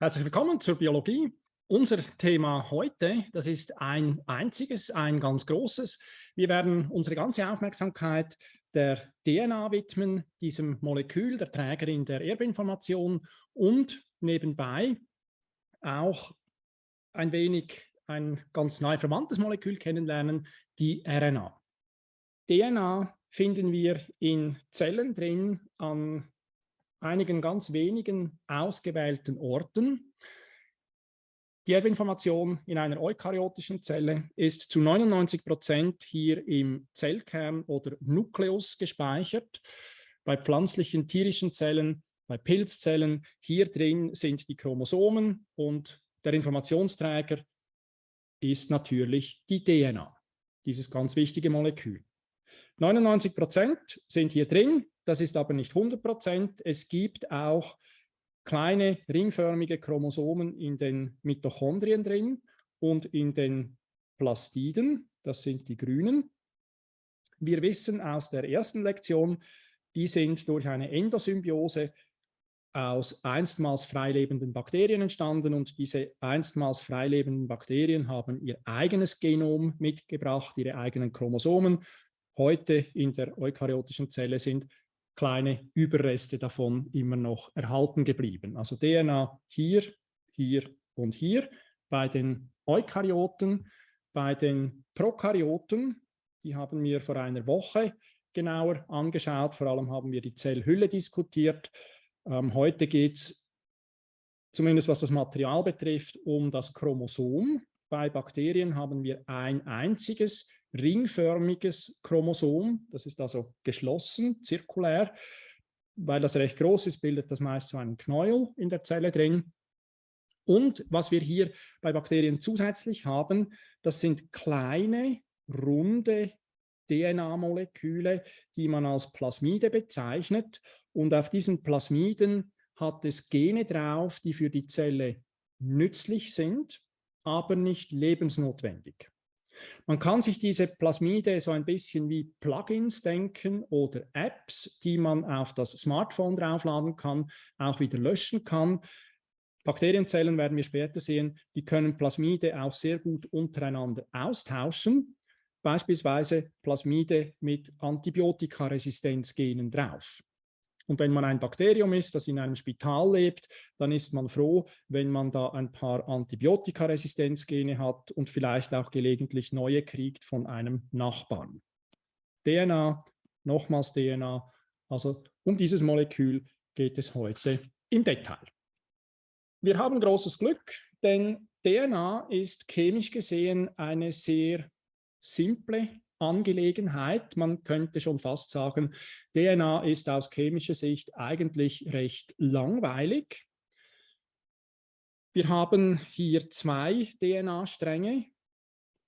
Herzlich willkommen zur Biologie. Unser Thema heute, das ist ein einziges, ein ganz großes. Wir werden unsere ganze Aufmerksamkeit der DNA widmen, diesem Molekül, der Trägerin der Erbinformation und nebenbei auch ein wenig ein ganz neu verwandtes Molekül kennenlernen, die RNA. DNA finden wir in Zellen drin an einigen ganz wenigen ausgewählten Orten. Die Erbinformation in einer eukaryotischen Zelle ist zu 99 Prozent hier im Zellkern oder Nukleus gespeichert. Bei pflanzlichen, tierischen Zellen, bei Pilzzellen, hier drin sind die Chromosomen und der Informationsträger ist natürlich die DNA, dieses ganz wichtige Molekül. 99 Prozent sind hier drin, das ist aber nicht 100 Prozent. Es gibt auch kleine ringförmige Chromosomen in den Mitochondrien drin und in den Plastiden, das sind die grünen. Wir wissen aus der ersten Lektion, die sind durch eine Endosymbiose aus einstmals freilebenden Bakterien entstanden und diese einstmals freilebenden Bakterien haben ihr eigenes Genom mitgebracht, ihre eigenen Chromosomen. Heute in der eukaryotischen Zelle sind kleine Überreste davon immer noch erhalten geblieben. Also DNA hier, hier und hier. Bei den Eukaryoten, bei den Prokaryoten, die haben wir vor einer Woche genauer angeschaut. Vor allem haben wir die Zellhülle diskutiert. Ähm, heute geht es, zumindest was das Material betrifft, um das Chromosom. Bei Bakterien haben wir ein einziges ringförmiges Chromosom. Das ist also geschlossen, zirkulär. Weil das recht groß ist, bildet das meist so einen Knäuel in der Zelle drin. Und was wir hier bei Bakterien zusätzlich haben, das sind kleine, runde DNA-Moleküle, die man als Plasmide bezeichnet. Und auf diesen Plasmiden hat es Gene drauf, die für die Zelle nützlich sind, aber nicht lebensnotwendig. Man kann sich diese Plasmide so ein bisschen wie Plugins denken oder Apps, die man auf das Smartphone draufladen kann, auch wieder löschen kann. Bakterienzellen werden wir später sehen, die können Plasmide auch sehr gut untereinander austauschen, beispielsweise Plasmide mit Antibiotikaresistenzgenen drauf. Und wenn man ein Bakterium ist, das in einem Spital lebt, dann ist man froh, wenn man da ein paar Antibiotikaresistenzgene hat und vielleicht auch gelegentlich neue kriegt von einem Nachbarn. DNA, nochmals DNA, also um dieses Molekül geht es heute im Detail. Wir haben großes Glück, denn DNA ist chemisch gesehen eine sehr simple Angelegenheit. Man könnte schon fast sagen, DNA ist aus chemischer Sicht eigentlich recht langweilig. Wir haben hier zwei DNA-Stränge.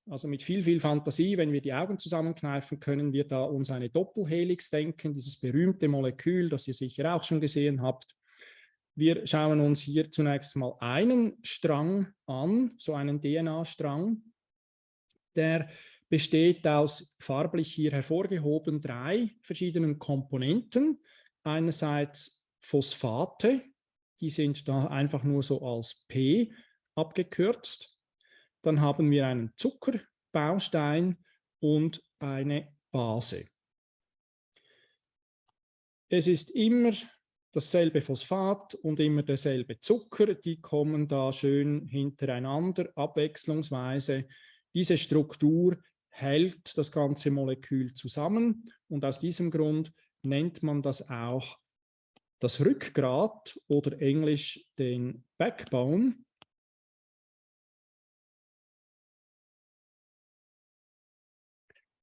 Also mit viel, viel Fantasie, wenn wir die Augen zusammenkneifen, können wir da uns eine Doppelhelix denken, dieses berühmte Molekül, das ihr sicher auch schon gesehen habt. Wir schauen uns hier zunächst mal einen Strang an, so einen DNA-Strang. Der besteht aus farblich hier hervorgehoben drei verschiedenen Komponenten. Einerseits Phosphate, die sind da einfach nur so als P abgekürzt. Dann haben wir einen Zuckerbaustein und eine Base. Es ist immer dasselbe Phosphat und immer derselbe Zucker, die kommen da schön hintereinander, abwechslungsweise. Diese Struktur hält das ganze Molekül zusammen und aus diesem Grund nennt man das auch das Rückgrat oder englisch den Backbone.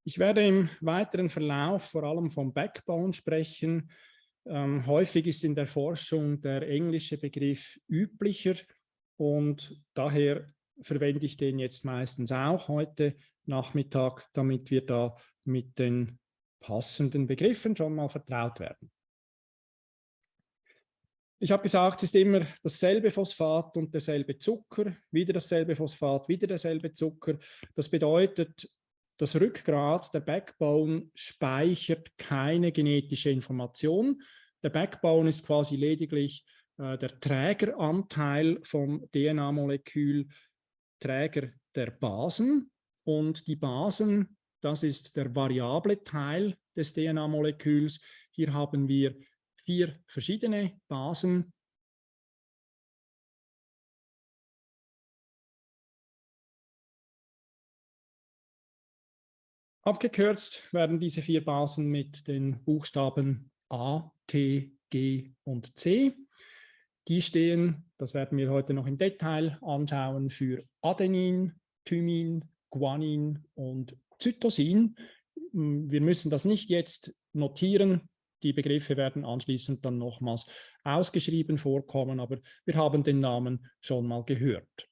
Ich werde im weiteren Verlauf vor allem vom Backbone sprechen. Ähm, häufig ist in der Forschung der englische Begriff üblicher und daher verwende ich den jetzt meistens auch heute Nachmittag, damit wir da mit den passenden Begriffen schon mal vertraut werden. Ich habe gesagt, es ist immer dasselbe Phosphat und derselbe Zucker, wieder dasselbe Phosphat, wieder derselbe Zucker. Das bedeutet, das Rückgrat, der Backbone, speichert keine genetische Information. Der Backbone ist quasi lediglich äh, der Trägeranteil vom DNA-Molekül, Träger der Basen. Und die Basen, das ist der variable Teil des DNA-Moleküls. Hier haben wir vier verschiedene Basen. Abgekürzt werden diese vier Basen mit den Buchstaben A, T, G und C. Die stehen, das werden wir heute noch im Detail anschauen, für Adenin, Thymin, Guanin und Zytosin. Hm, wir müssen das nicht jetzt notieren. Die Begriffe werden anschließend dann nochmals ausgeschrieben vorkommen, aber wir haben den Namen schon mal gehört.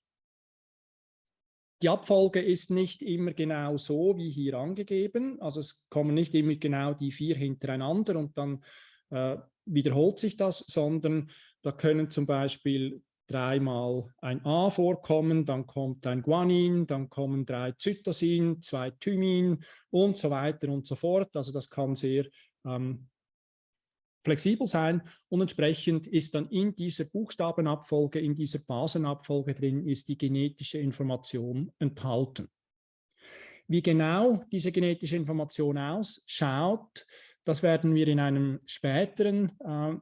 Die Abfolge ist nicht immer genau so wie hier angegeben. Also es kommen nicht immer genau die vier hintereinander und dann äh, wiederholt sich das, sondern da können zum Beispiel dreimal ein A vorkommen, dann kommt ein Guanin, dann kommen drei Zytosin, zwei Thymin und so weiter und so fort. Also das kann sehr ähm, flexibel sein und entsprechend ist dann in dieser Buchstabenabfolge, in dieser Basenabfolge drin, ist die genetische Information enthalten. Wie genau diese genetische Information ausschaut, das werden wir in einem späteren äh,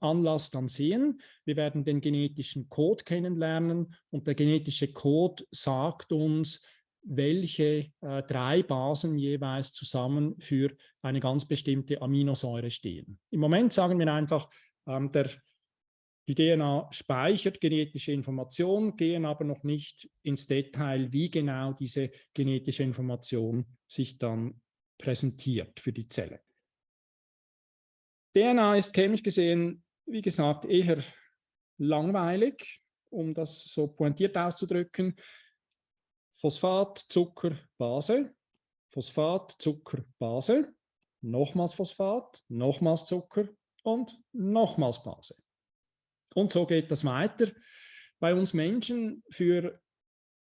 Anlass dann sehen. Wir werden den genetischen Code kennenlernen und der genetische Code sagt uns, welche äh, drei Basen jeweils zusammen für eine ganz bestimmte Aminosäure stehen. Im Moment sagen wir einfach, ähm, der, die DNA speichert genetische Information, gehen aber noch nicht ins Detail, wie genau diese genetische Information sich dann präsentiert für die Zelle. DNA ist chemisch gesehen, wie gesagt, eher langweilig, um das so pointiert auszudrücken. Phosphat, Zucker, Base, Phosphat, Zucker, Base, nochmals Phosphat, nochmals Zucker und nochmals Base. Und so geht das weiter. Bei uns Menschen für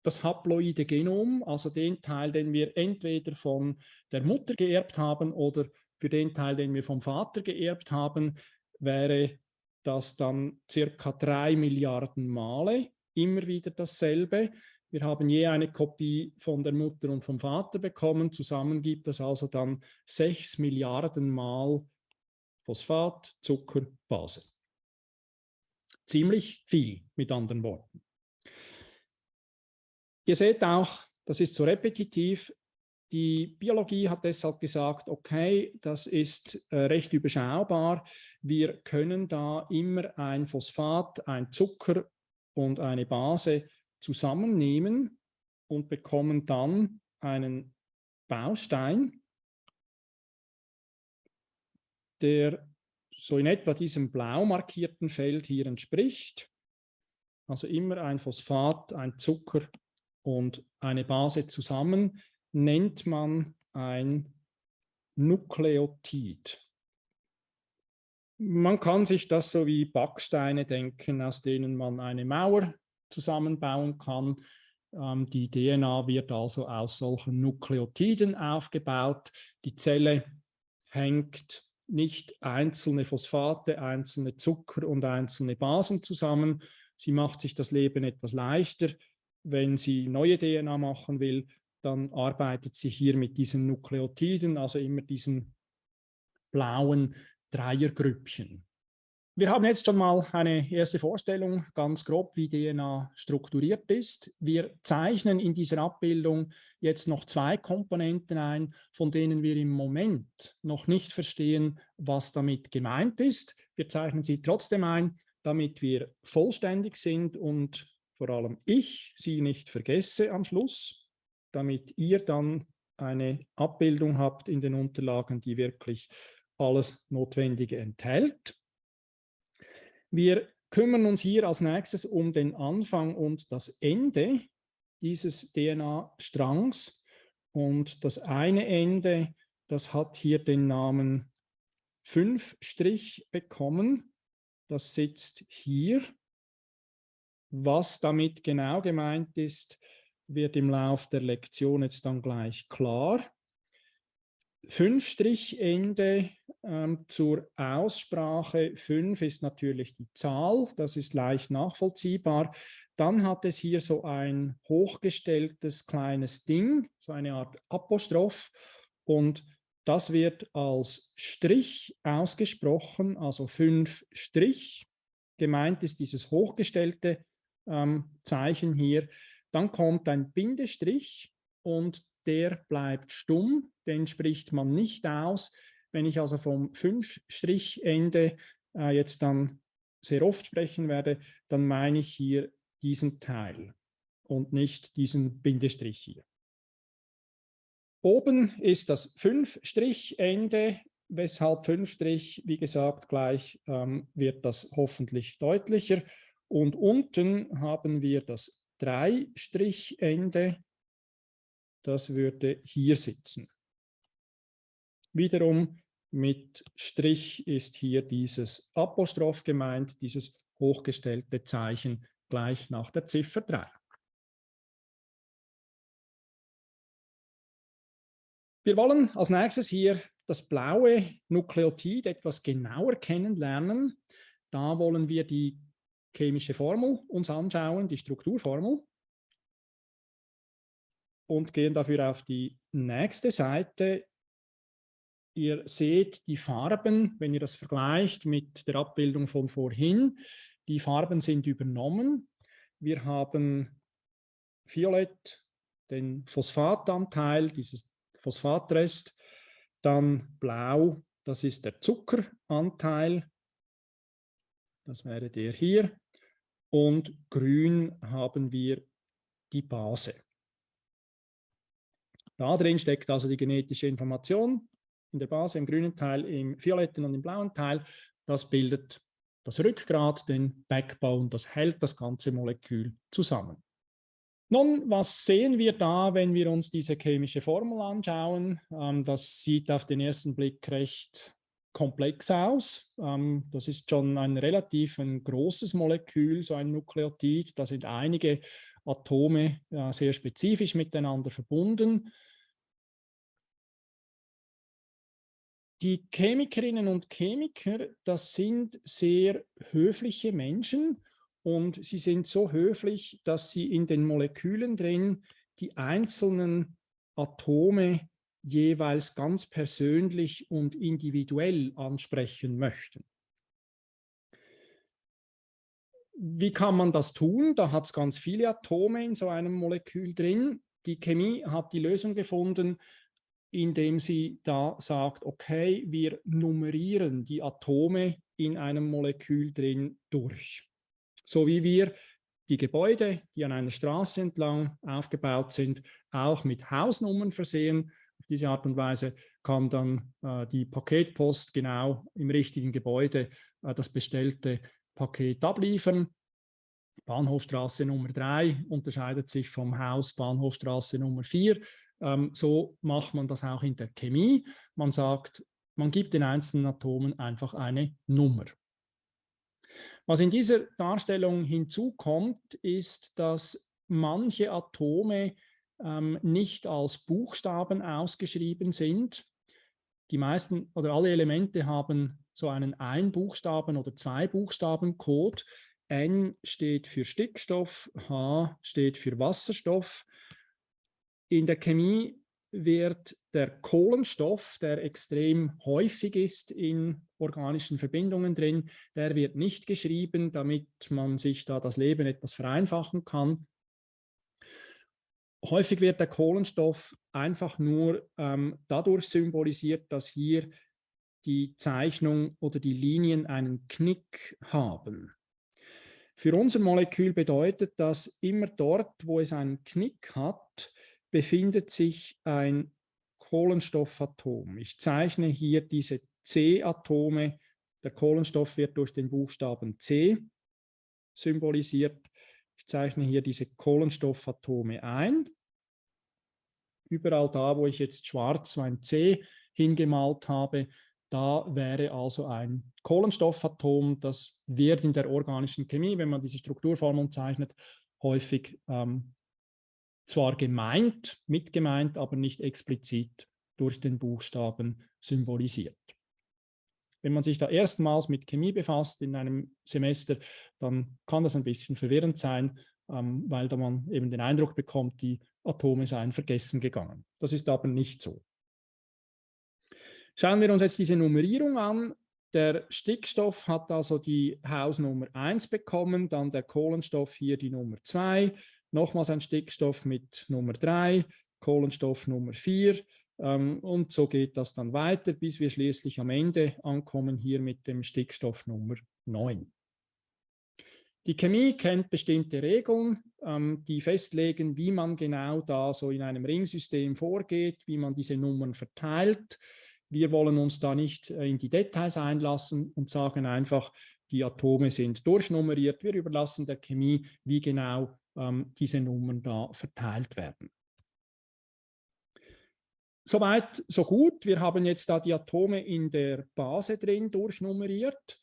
das haploide Genom, also den Teil, den wir entweder von der Mutter geerbt haben oder für den Teil, den wir vom Vater geerbt haben, wäre das dann circa drei Milliarden Male immer wieder dasselbe. Wir haben je eine Kopie von der Mutter und vom Vater bekommen. Zusammen gibt es also dann 6 Milliarden Mal Phosphat, Zucker, Base. Ziemlich viel, mit anderen Worten. Ihr seht auch, das ist so repetitiv. Die Biologie hat deshalb gesagt, okay, das ist äh, recht überschaubar. Wir können da immer ein Phosphat, ein Zucker und eine Base zusammennehmen und bekommen dann einen Baustein, der so in etwa diesem blau markierten Feld hier entspricht. Also immer ein Phosphat, ein Zucker und eine Base zusammen nennt man ein Nukleotid. Man kann sich das so wie Backsteine denken, aus denen man eine Mauer zusammenbauen kann. Ähm, die DNA wird also aus solchen Nukleotiden aufgebaut. Die Zelle hängt nicht einzelne Phosphate, einzelne Zucker und einzelne Basen zusammen. Sie macht sich das Leben etwas leichter. Wenn sie neue DNA machen will, dann arbeitet sie hier mit diesen Nukleotiden, also immer diesen blauen Dreiergrüppchen. Wir haben jetzt schon mal eine erste Vorstellung, ganz grob, wie DNA strukturiert ist. Wir zeichnen in dieser Abbildung jetzt noch zwei Komponenten ein, von denen wir im Moment noch nicht verstehen, was damit gemeint ist. Wir zeichnen sie trotzdem ein, damit wir vollständig sind und vor allem ich sie nicht vergesse am Schluss, damit ihr dann eine Abbildung habt in den Unterlagen, die wirklich alles Notwendige enthält. Wir kümmern uns hier als nächstes um den Anfang und das Ende dieses DNA-Strangs. Und das eine Ende, das hat hier den Namen 5' bekommen. Das sitzt hier. Was damit genau gemeint ist, wird im Lauf der Lektion jetzt dann gleich klar. Fünf-Strichende ähm, zur Aussprache. Fünf ist natürlich die Zahl, das ist leicht nachvollziehbar. Dann hat es hier so ein hochgestelltes kleines Ding, so eine Art Apostroph und das wird als Strich ausgesprochen, also fünf Strich. Gemeint ist dieses hochgestellte ähm, Zeichen hier. Dann kommt ein Bindestrich und der bleibt stumm, den spricht man nicht aus. Wenn ich also vom Fünf-Strich-Ende äh, jetzt dann sehr oft sprechen werde, dann meine ich hier diesen Teil und nicht diesen Bindestrich hier. Oben ist das Fünf-Strich-Ende, weshalb Fünf-Strich, wie gesagt, gleich ähm, wird das hoffentlich deutlicher. Und unten haben wir das Drei-Strich-Ende, das würde hier sitzen. Wiederum mit Strich ist hier dieses Apostroph gemeint, dieses hochgestellte Zeichen gleich nach der Ziffer 3. Wir wollen als nächstes hier das blaue Nukleotid etwas genauer kennenlernen. Da wollen wir die chemische Formel uns anschauen, die Strukturformel. Und gehen dafür auf die nächste Seite. Ihr seht die Farben, wenn ihr das vergleicht mit der Abbildung von vorhin. Die Farben sind übernommen. Wir haben Violett, den Phosphatanteil, dieses Phosphatrest, dann Blau, das ist der Zuckeranteil, das wäre der hier, und Grün haben wir die Base. Da drin steckt also die genetische Information in der Base, im grünen Teil, im violetten und im blauen Teil. Das bildet das Rückgrat, den Backbone, das hält das ganze Molekül zusammen. Nun, was sehen wir da, wenn wir uns diese chemische Formel anschauen? Ähm, das sieht auf den ersten Blick recht komplex aus. Ähm, das ist schon ein relativ ein großes Molekül, so ein Nukleotid. Da sind einige Atome äh, sehr spezifisch miteinander verbunden. Die Chemikerinnen und Chemiker, das sind sehr höfliche Menschen und sie sind so höflich, dass sie in den Molekülen drin die einzelnen Atome jeweils ganz persönlich und individuell ansprechen möchten. Wie kann man das tun? Da hat es ganz viele Atome in so einem Molekül drin. Die Chemie hat die Lösung gefunden, indem sie da sagt, okay, wir nummerieren die Atome in einem Molekül drin durch. So wie wir die Gebäude, die an einer Straße entlang aufgebaut sind, auch mit Hausnummern versehen. Auf diese Art und Weise kann dann äh, die Paketpost genau im richtigen Gebäude äh, das bestellte Paket abliefern. Bahnhofstraße Nummer 3 unterscheidet sich vom Haus Bahnhofstraße Nummer 4 ähm, so macht man das auch in der Chemie. Man sagt, man gibt den einzelnen Atomen einfach eine Nummer. Was in dieser Darstellung hinzukommt, ist, dass manche Atome ähm, nicht als Buchstaben ausgeschrieben sind. Die meisten oder alle Elemente haben so einen Ein-Buchstaben- oder Zwei-Buchstaben-Code. N steht für Stickstoff, H steht für Wasserstoff in der Chemie wird der Kohlenstoff, der extrem häufig ist in organischen Verbindungen drin, der wird nicht geschrieben, damit man sich da das Leben etwas vereinfachen kann. Häufig wird der Kohlenstoff einfach nur ähm, dadurch symbolisiert, dass hier die Zeichnung oder die Linien einen Knick haben. Für unser Molekül bedeutet das immer dort, wo es einen Knick hat, befindet sich ein Kohlenstoffatom. Ich zeichne hier diese C-Atome. Der Kohlenstoff wird durch den Buchstaben C symbolisiert. Ich zeichne hier diese Kohlenstoffatome ein. Überall da, wo ich jetzt schwarz ein C hingemalt habe, da wäre also ein Kohlenstoffatom. Das wird in der organischen Chemie, wenn man diese Strukturformeln zeichnet, häufig ähm, zwar gemeint, mitgemeint, aber nicht explizit durch den Buchstaben symbolisiert. Wenn man sich da erstmals mit Chemie befasst in einem Semester, dann kann das ein bisschen verwirrend sein, ähm, weil da man eben den Eindruck bekommt, die Atome seien vergessen gegangen. Das ist aber nicht so. Schauen wir uns jetzt diese Nummerierung an. Der Stickstoff hat also die Hausnummer 1 bekommen, dann der Kohlenstoff hier die Nummer 2, nochmals ein Stickstoff mit Nummer 3, Kohlenstoff Nummer 4 ähm, und so geht das dann weiter, bis wir schließlich am Ende ankommen hier mit dem Stickstoff Nummer 9. Die Chemie kennt bestimmte Regeln, ähm, die festlegen, wie man genau da so in einem Ringsystem vorgeht, wie man diese Nummern verteilt. Wir wollen uns da nicht äh, in die Details einlassen und sagen einfach, die Atome sind durchnummeriert. Wir überlassen der Chemie, wie genau ähm, diese Nummern da verteilt werden. Soweit, so gut. Wir haben jetzt da die Atome in der Base drin durchnummeriert.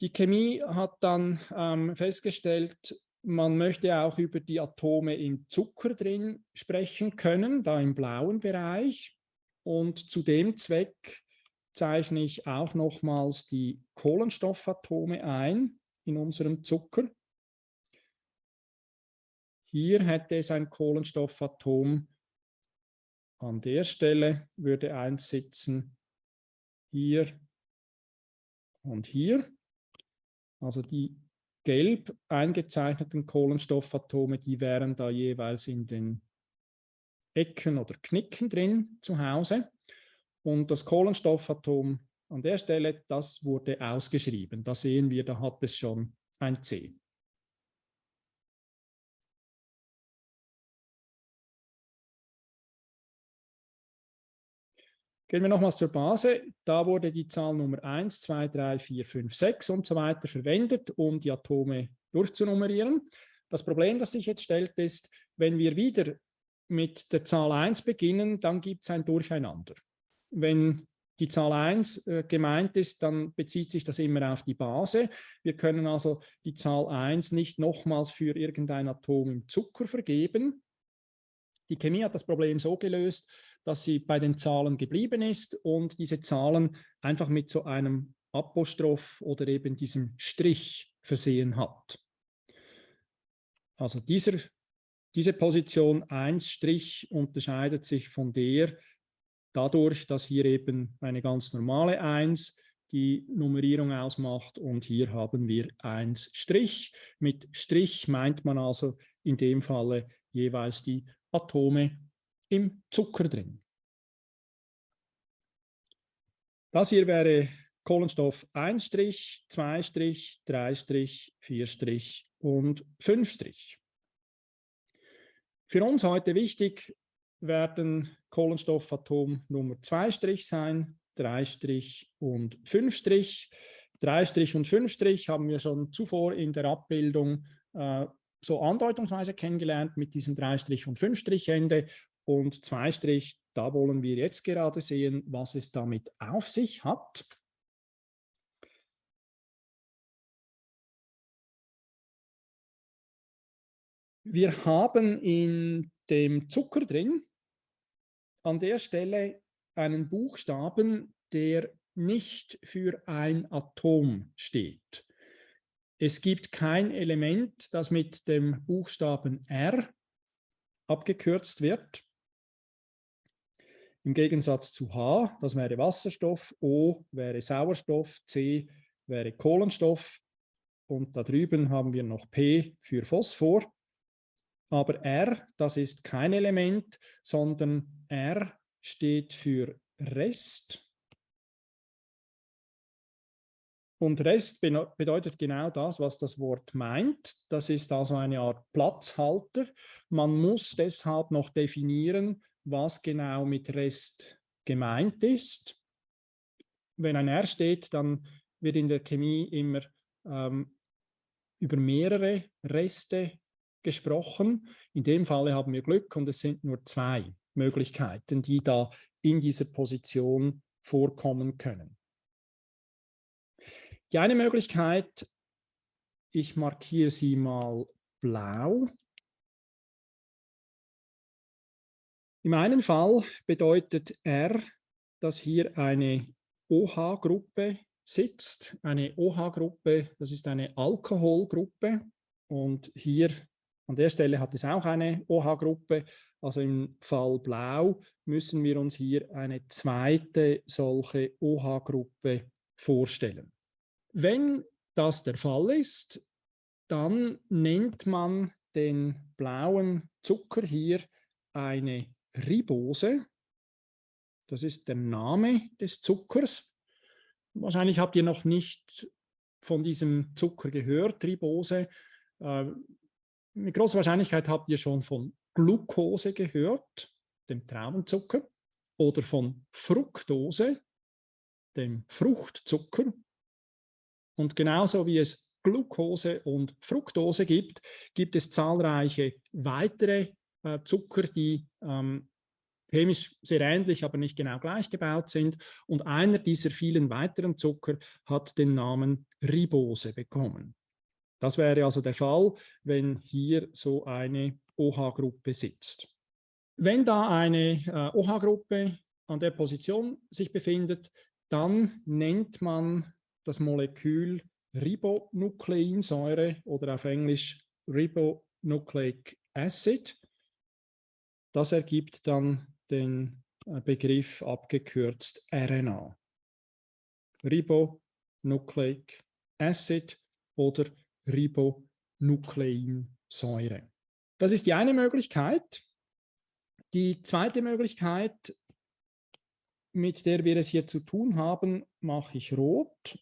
Die Chemie hat dann ähm, festgestellt, man möchte auch über die Atome im Zucker drin sprechen können, da im blauen Bereich. Und zu dem Zweck zeichne ich auch nochmals die Kohlenstoffatome ein in unserem Zucker. Hier hätte es ein Kohlenstoffatom an der Stelle würde eins sitzen, hier und hier. Also die gelb eingezeichneten Kohlenstoffatome, die wären da jeweils in den Ecken oder Knicken drin zu Hause. Und das Kohlenstoffatom an der Stelle, das wurde ausgeschrieben. Da sehen wir, da hat es schon ein C. Gehen wir nochmals zur Base. Da wurde die Zahl Nummer 1, 2, 3, 4, 5, 6 und so weiter verwendet, um die Atome durchzunummerieren. Das Problem, das sich jetzt stellt, ist, wenn wir wieder mit der Zahl 1 beginnen, dann gibt es ein Durcheinander. Wenn die Zahl 1 äh, gemeint ist, dann bezieht sich das immer auf die Base. Wir können also die Zahl 1 nicht nochmals für irgendein Atom im Zucker vergeben. Die Chemie hat das Problem so gelöst, dass sie bei den Zahlen geblieben ist und diese Zahlen einfach mit so einem Apostroph oder eben diesem Strich versehen hat. Also dieser, diese Position 1 Strich unterscheidet sich von der dadurch, dass hier eben eine ganz normale 1 die Nummerierung ausmacht und hier haben wir 1 Strich. Mit Strich meint man also in dem Falle jeweils die Atome im Zucker drin. Das hier wäre Kohlenstoff 1 2 3 4 und 5 Für uns heute wichtig werden Kohlenstoffatom Nummer 2 sein, 3 und 5 3 und 5 haben wir schon zuvor in der Abbildung äh, so andeutungsweise kennengelernt mit diesem 3 und 5 Ende und 2 da wollen wir jetzt gerade sehen, was es damit auf sich hat. Wir haben in dem Zucker drin an der Stelle einen Buchstaben, der nicht für ein Atom steht. Es gibt kein Element, das mit dem Buchstaben R abgekürzt wird. Im Gegensatz zu H, das wäre Wasserstoff, O wäre Sauerstoff, C wäre Kohlenstoff und da drüben haben wir noch P für Phosphor. Aber R, das ist kein Element, sondern R steht für Rest. Und Rest bedeutet genau das, was das Wort meint. Das ist also eine Art Platzhalter. Man muss deshalb noch definieren, was genau mit Rest gemeint ist. Wenn ein R steht, dann wird in der Chemie immer ähm, über mehrere Reste gesprochen. In dem Falle haben wir Glück und es sind nur zwei Möglichkeiten, die da in dieser Position vorkommen können. Die eine Möglichkeit, ich markiere sie mal blau, Im einen Fall bedeutet R, dass hier eine OH-Gruppe sitzt. Eine OH-Gruppe, das ist eine Alkoholgruppe. Und hier an der Stelle hat es auch eine OH-Gruppe. Also im Fall Blau müssen wir uns hier eine zweite solche OH-Gruppe vorstellen. Wenn das der Fall ist, dann nennt man den blauen Zucker hier eine Ribose. Das ist der Name des Zuckers. Wahrscheinlich habt ihr noch nicht von diesem Zucker gehört, Ribose. Äh, mit großer Wahrscheinlichkeit habt ihr schon von Glucose gehört, dem Traubenzucker, oder von Fructose, dem Fruchtzucker. Und genauso wie es Glucose und Fructose gibt, gibt es zahlreiche weitere äh, Zucker, die ähm, chemisch sehr ähnlich, aber nicht genau gleich gebaut sind. Und einer dieser vielen weiteren Zucker hat den Namen Ribose bekommen. Das wäre also der Fall, wenn hier so eine OH-Gruppe sitzt. Wenn da eine äh, OH-Gruppe an der Position sich befindet, dann nennt man das Molekül Ribonukleinsäure oder auf Englisch Ribonucleic Acid. Das ergibt dann den äh, Begriff abgekürzt RNA. Ribonucleic Acid oder Ribonukleinsäure. Das ist die eine Möglichkeit. Die zweite Möglichkeit, mit der wir es hier zu tun haben, mache ich rot.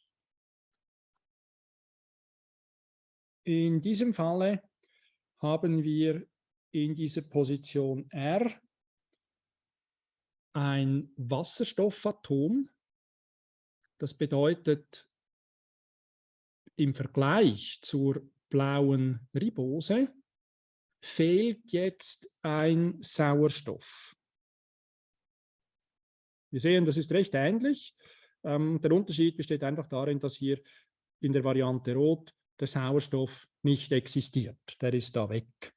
In diesem Falle haben wir in dieser Position R ein Wasserstoffatom. Das bedeutet, im Vergleich zur blauen Ribose fehlt jetzt ein Sauerstoff. Wir sehen, das ist recht ähnlich. Ähm, der Unterschied besteht einfach darin, dass hier in der Variante Rot der Sauerstoff nicht existiert. Der ist da weg.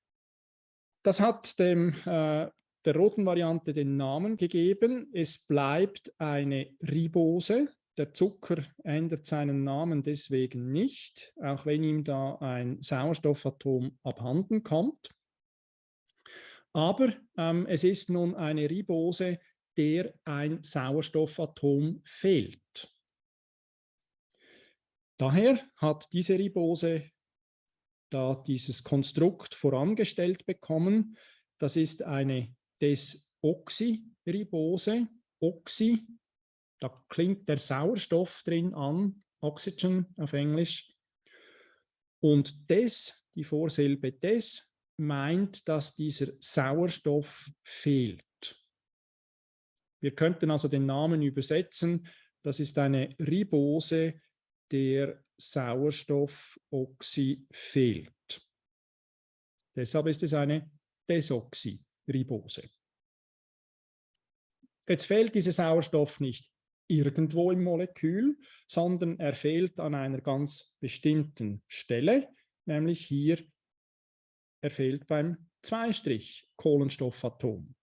Das hat dem, äh, der roten Variante den Namen gegeben. Es bleibt eine Ribose. Der Zucker ändert seinen Namen deswegen nicht, auch wenn ihm da ein Sauerstoffatom abhanden kommt. Aber ähm, es ist nun eine Ribose, der ein Sauerstoffatom fehlt. Daher hat diese Ribose da dieses Konstrukt vorangestellt bekommen. Das ist eine Desoxyribose. Oxy, da klingt der Sauerstoff drin an, Oxygen auf Englisch. Und des, die Vorsilbe des, meint, dass dieser Sauerstoff fehlt. Wir könnten also den Namen übersetzen. Das ist eine Ribose, der Sauerstoffoxy fehlt. Deshalb ist es eine Desoxyribose. Jetzt fehlt dieser Sauerstoff nicht irgendwo im Molekül, sondern er fehlt an einer ganz bestimmten Stelle, nämlich hier, er fehlt beim Zweistrich-Kohlenstoffatom.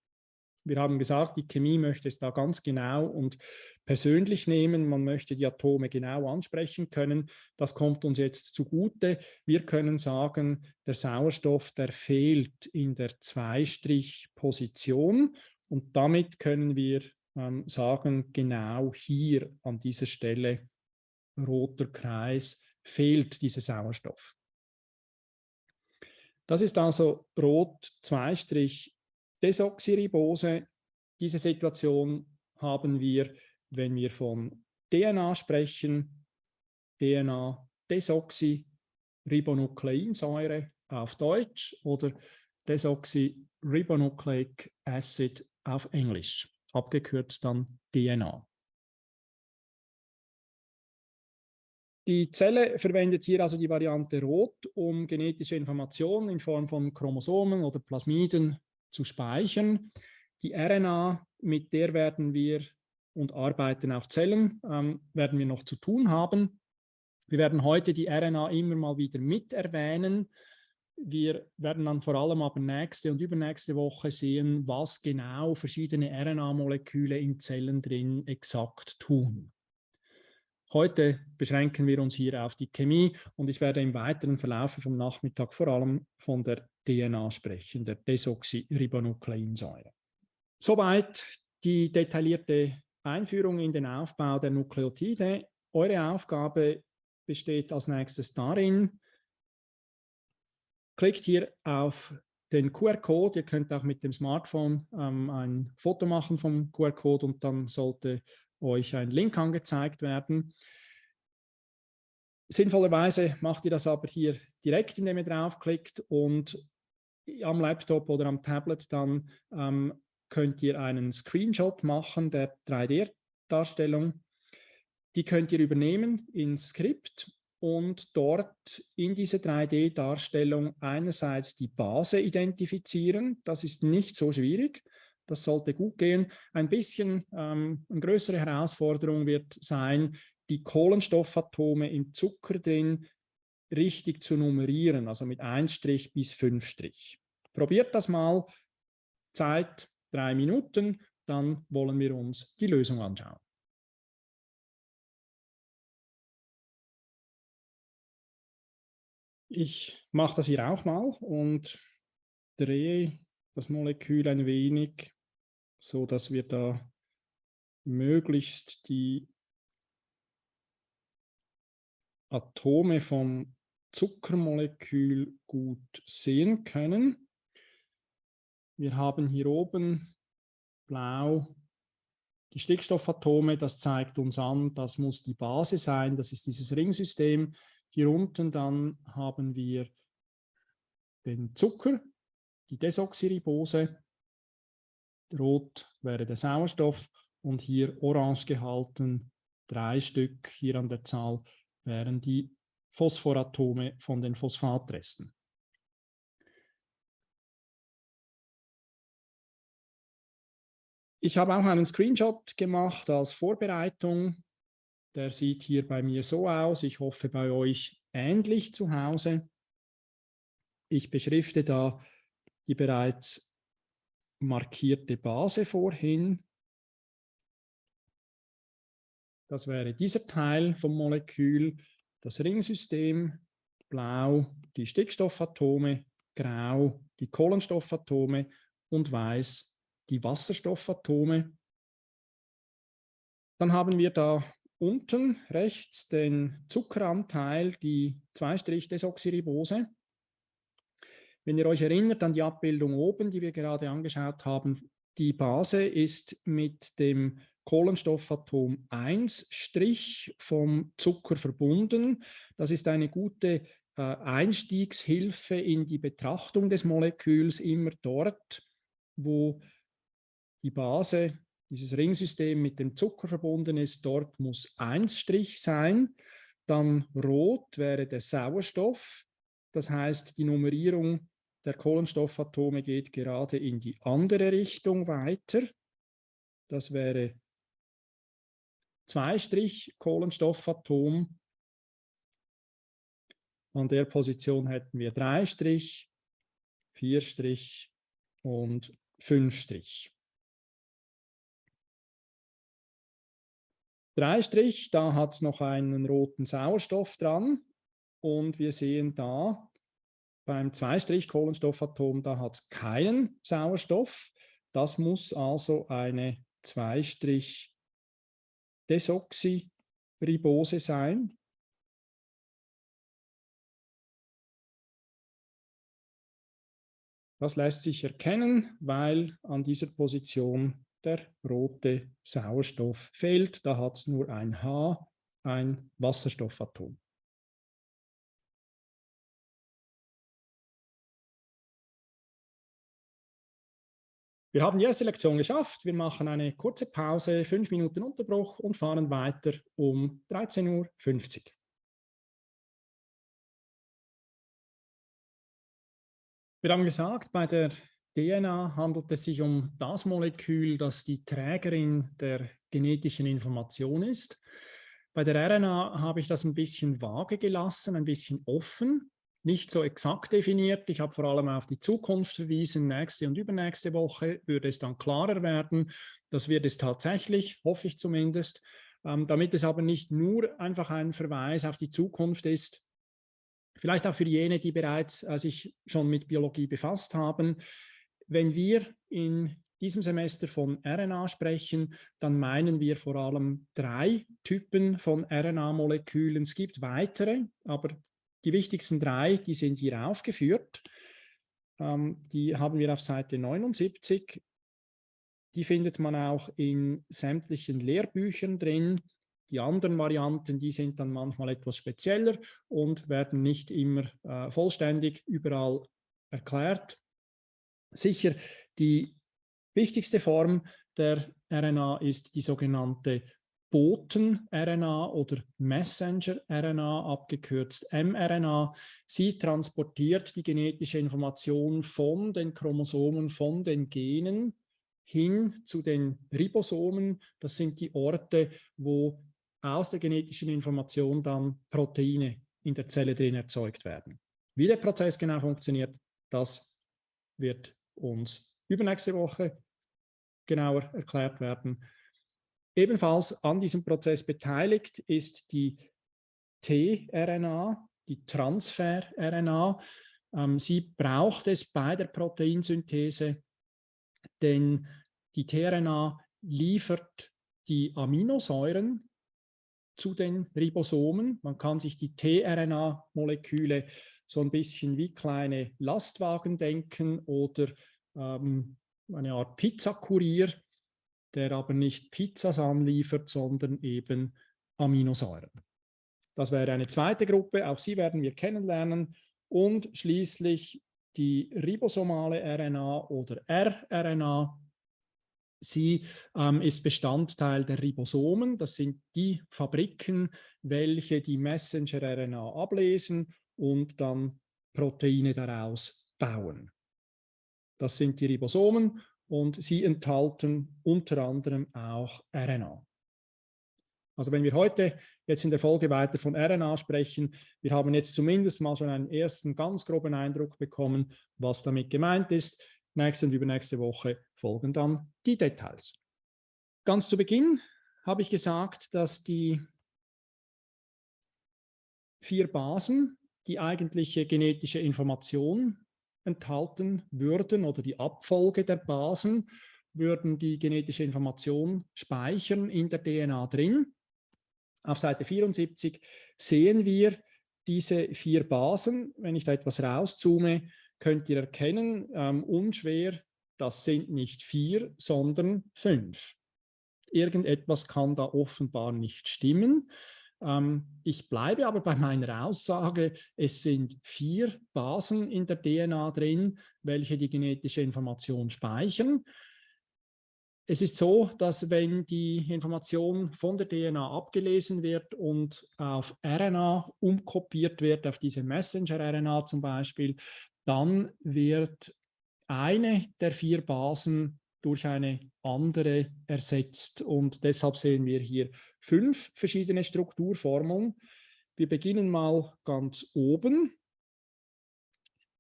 Wir haben gesagt, die Chemie möchte es da ganz genau und persönlich nehmen. Man möchte die Atome genau ansprechen können. Das kommt uns jetzt zugute. Wir können sagen, der Sauerstoff, der fehlt in der Zweistrich-Position und damit können wir ähm, sagen, genau hier an dieser Stelle, roter Kreis, fehlt dieser Sauerstoff. Das ist also rot Zweistrich Desoxyribose. Diese Situation haben wir, wenn wir von DNA sprechen, DNA-Desoxyribonukleinsäure auf Deutsch oder Desoxyribonucleic Acid auf Englisch, abgekürzt dann DNA. Die Zelle verwendet hier also die Variante Rot, um genetische Informationen in Form von Chromosomen oder Plasmiden zu speichern. Die RNA, mit der werden wir und arbeiten auch Zellen, ähm, werden wir noch zu tun haben. Wir werden heute die RNA immer mal wieder mit erwähnen. wir werden dann vor allem aber nächste und übernächste Woche sehen, was genau verschiedene RNA-Moleküle in Zellen drin exakt tun. Heute beschränken wir uns hier auf die Chemie und ich werde im weiteren Verlauf vom Nachmittag vor allem von der DNA sprechen, der Desoxyribonukleinsäure. Soweit die detaillierte Einführung in den Aufbau der Nukleotide. Eure Aufgabe besteht als nächstes darin, klickt hier auf den QR-Code. Ihr könnt auch mit dem Smartphone ähm, ein Foto machen vom QR-Code und dann sollte euch ein Link angezeigt werden. Sinnvollerweise macht ihr das aber hier direkt, indem ihr draufklickt und am Laptop oder am Tablet dann ähm, könnt ihr einen Screenshot machen der 3D-Darstellung. Die könnt ihr übernehmen ins Skript und dort in diese 3D-Darstellung einerseits die Base identifizieren. Das ist nicht so schwierig. Das sollte gut gehen. Ein bisschen ähm, eine größere Herausforderung wird sein, die Kohlenstoffatome im Zucker drin richtig zu nummerieren, also mit 1 bis 5 Probiert das mal. Zeit drei Minuten, dann wollen wir uns die Lösung anschauen. Ich mache das hier auch mal und drehe das Molekül ein wenig, so dass wir da möglichst die Atome vom Zuckermolekül gut sehen können. Wir haben hier oben blau die Stickstoffatome, das zeigt uns an, das muss die Base sein, das ist dieses Ringsystem. Hier unten dann haben wir den Zucker, die Desoxyribose, rot wäre der Sauerstoff und hier orange gehalten, drei Stück hier an der Zahl, wären die Phosphoratome von den Phosphatresten. Ich habe auch einen Screenshot gemacht als Vorbereitung der sieht hier bei mir so aus. Ich hoffe bei euch ähnlich zu Hause. Ich beschrifte da die bereits markierte Base vorhin. Das wäre dieser Teil vom Molekül, das Ringsystem, blau die Stickstoffatome, grau die Kohlenstoffatome und weiß die Wasserstoffatome. Dann haben wir da unten rechts den Zuckeranteil, die 2-Desoxyribose. Wenn ihr euch erinnert an die Abbildung oben, die wir gerade angeschaut haben, die Base ist mit dem Kohlenstoffatom 1 Strich vom Zucker verbunden. Das ist eine gute äh, Einstiegshilfe in die Betrachtung des Moleküls, immer dort, wo die Base dieses Ringsystem mit dem Zucker verbunden ist, dort muss 1 Strich sein. Dann rot wäre der Sauerstoff. Das heißt, die Nummerierung der Kohlenstoffatome geht gerade in die andere Richtung weiter. Das wäre 2 Strich Kohlenstoffatom. An der Position hätten wir 3 Strich, 4 Strich und 5 Strich. Drei Strich, da hat es noch einen roten Sauerstoff dran und wir sehen da beim Zweistrich Kohlenstoffatom, da hat es keinen Sauerstoff. Das muss also eine Zweistrich Desoxyribose sein. Das lässt sich erkennen, weil an dieser Position der rote Sauerstoff fehlt. Da hat es nur ein H, ein Wasserstoffatom. Wir haben die erste Lektion geschafft. Wir machen eine kurze Pause, fünf Minuten Unterbruch und fahren weiter um 13.50 Uhr. Wir haben gesagt, bei der DNA handelt es sich um das Molekül, das die Trägerin der genetischen Information ist. Bei der RNA habe ich das ein bisschen vage gelassen, ein bisschen offen. Nicht so exakt definiert. Ich habe vor allem auf die Zukunft verwiesen. Nächste und übernächste Woche würde es dann klarer werden. Das wird es tatsächlich, hoffe ich zumindest. Ähm, damit es aber nicht nur einfach ein Verweis auf die Zukunft ist, vielleicht auch für jene, die bereits äh, sich schon mit Biologie befasst haben. Wenn wir in diesem Semester von RNA sprechen, dann meinen wir vor allem drei Typen von RNA-Molekülen. Es gibt weitere, aber die wichtigsten drei, die sind hier aufgeführt. Ähm, die haben wir auf Seite 79. Die findet man auch in sämtlichen Lehrbüchern drin. Die anderen Varianten, die sind dann manchmal etwas spezieller und werden nicht immer äh, vollständig überall erklärt. Sicher, die wichtigste Form der RNA ist die sogenannte Boten-RNA oder Messenger-RNA, abgekürzt mRNA. Sie transportiert die genetische Information von den Chromosomen, von den Genen hin zu den Ribosomen. Das sind die Orte, wo aus der genetischen Information dann Proteine in der Zelle drin erzeugt werden. Wie der Prozess genau funktioniert, das wird uns übernächste Woche genauer erklärt werden. Ebenfalls an diesem Prozess beteiligt ist die tRNA, die Transfer-RNA. Ähm, sie braucht es bei der Proteinsynthese, denn die tRNA liefert die Aminosäuren zu den Ribosomen. Man kann sich die tRNA-Moleküle so ein bisschen wie kleine Lastwagen denken oder ähm, eine Art Pizzakurier, der aber nicht Pizzas anliefert, sondern eben Aminosäuren. Das wäre eine zweite Gruppe, auch sie werden wir kennenlernen. Und schließlich die ribosomale RNA oder rRNA. Sie ähm, ist Bestandteil der Ribosomen. Das sind die Fabriken, welche die Messenger-RNA ablesen und dann Proteine daraus bauen. Das sind die Ribosomen und sie enthalten unter anderem auch RNA. Also wenn wir heute jetzt in der Folge weiter von RNA sprechen, wir haben jetzt zumindest mal schon einen ersten ganz groben Eindruck bekommen, was damit gemeint ist. Nächste und übernächste Woche folgen dann die Details. Ganz zu Beginn habe ich gesagt, dass die vier Basen die eigentliche genetische Information enthalten würden oder die Abfolge der Basen würden die genetische Information speichern in der DNA drin. Auf Seite 74 sehen wir diese vier Basen. Wenn ich da etwas rauszoome, könnt ihr erkennen, ähm, unschwer, das sind nicht vier, sondern fünf. Irgendetwas kann da offenbar nicht stimmen. Ähm, ich bleibe aber bei meiner Aussage, es sind vier Basen in der DNA drin, welche die genetische Information speichern. Es ist so, dass wenn die Information von der DNA abgelesen wird und auf RNA umkopiert wird, auf diese Messenger-RNA zum Beispiel, dann wird eine der vier Basen durch eine andere ersetzt. Und deshalb sehen wir hier fünf verschiedene Strukturformeln. Wir beginnen mal ganz oben.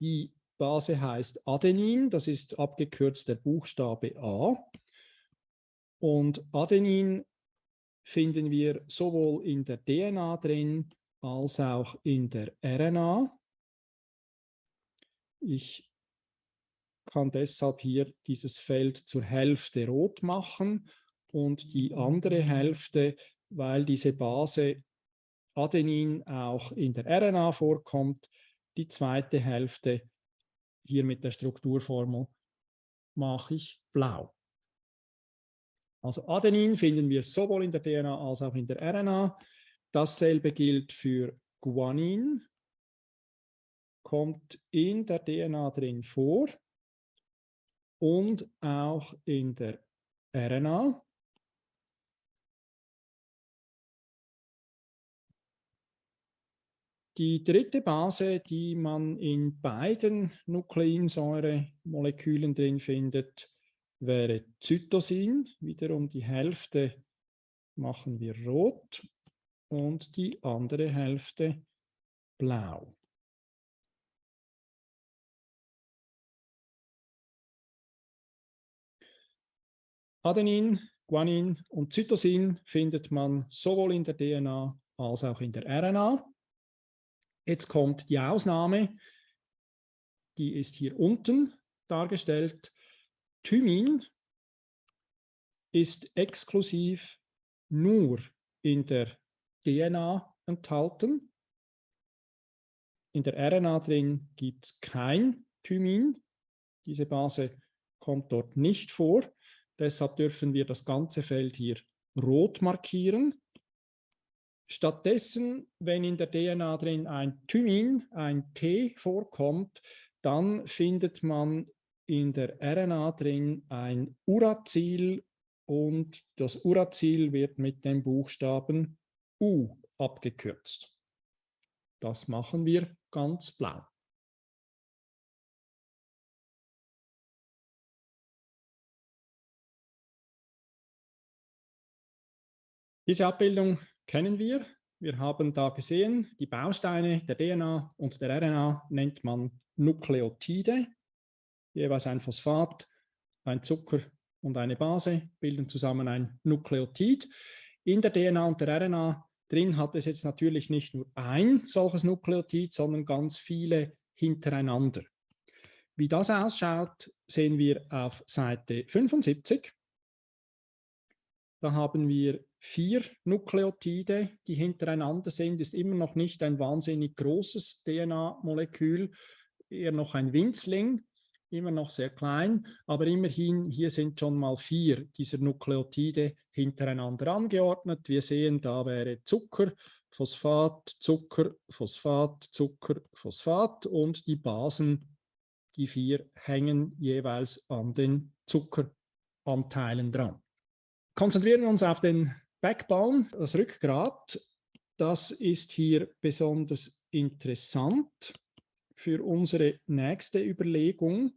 Die Base heißt Adenin, das ist abgekürzt der Buchstabe A. Und Adenin finden wir sowohl in der DNA drin als auch in der RNA. Ich kann deshalb hier dieses Feld zur Hälfte rot machen und die andere Hälfte, weil diese Base Adenin auch in der RNA vorkommt, die zweite Hälfte hier mit der Strukturformel mache ich blau. Also Adenin finden wir sowohl in der DNA als auch in der RNA. Dasselbe gilt für Guanin, kommt in der DNA drin vor und auch in der RNA. Die dritte Base, die man in beiden Nukleinsäuremolekülen drin findet, wäre Zytosin. Wiederum die Hälfte machen wir rot und die andere Hälfte blau. Adenin, Guanin und Cytosin findet man sowohl in der DNA als auch in der RNA. Jetzt kommt die Ausnahme, die ist hier unten dargestellt. Thymin ist exklusiv nur in der DNA enthalten. In der RNA drin gibt es kein Thymin. Diese Base kommt dort nicht vor. Deshalb dürfen wir das ganze Feld hier rot markieren. Stattdessen, wenn in der DNA drin ein Thymin, ein T vorkommt, dann findet man in der RNA drin ein Uracil und das Uracil wird mit dem Buchstaben U abgekürzt. Das machen wir ganz blau. Diese Abbildung kennen wir. Wir haben da gesehen, die Bausteine der DNA und der RNA nennt man Nukleotide. Jeweils ein Phosphat, ein Zucker und eine Base bilden zusammen ein Nukleotid. In der DNA und der RNA drin hat es jetzt natürlich nicht nur ein solches Nukleotid, sondern ganz viele hintereinander. Wie das ausschaut, sehen wir auf Seite 75. Da haben wir vier Nukleotide, die hintereinander sind, ist immer noch nicht ein wahnsinnig großes DNA-Molekül, eher noch ein Winzling, immer noch sehr klein, aber immerhin, hier sind schon mal vier dieser Nukleotide hintereinander angeordnet. Wir sehen, da wäre Zucker, Phosphat, Zucker, Phosphat, Zucker, Phosphat und die Basen, die vier, hängen jeweils an den Zuckeranteilen dran. Konzentrieren wir uns auf den Backbone, das Rückgrat, das ist hier besonders interessant für unsere nächste Überlegung.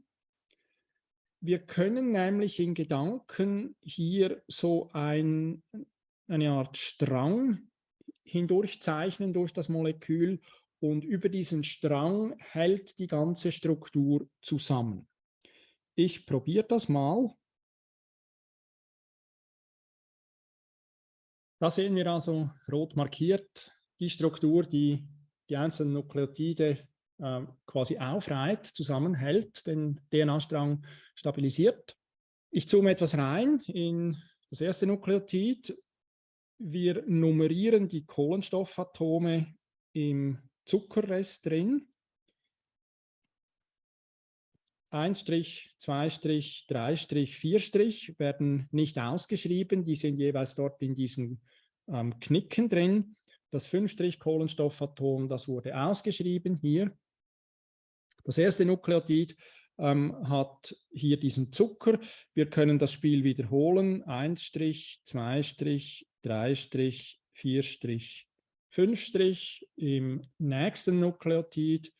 Wir können nämlich in Gedanken hier so ein, eine Art Strang hindurchzeichnen durch das Molekül und über diesen Strang hält die ganze Struktur zusammen. Ich probiere das mal. Da sehen wir also rot markiert die Struktur, die die einzelnen Nukleotide äh, quasi aufreiht, zusammenhält, den DNA-Strang stabilisiert. Ich zoome etwas rein in das erste Nukleotid. Wir nummerieren die Kohlenstoffatome im Zuckerrest drin. 1 Strich, 2 Strich, 3 Strich, 4 Strich werden nicht ausgeschrieben, die sind jeweils dort in diesen ähm, Knicken drin. Das 5 Strich Kohlenstoffatom, das wurde ausgeschrieben hier. Das erste Nukleotid ähm, hat hier diesen Zucker. Wir können das Spiel wiederholen. 1 Strich, 2 Strich, 3 Strich, 4 Strich, 5 Strich im nächsten Nukleotid.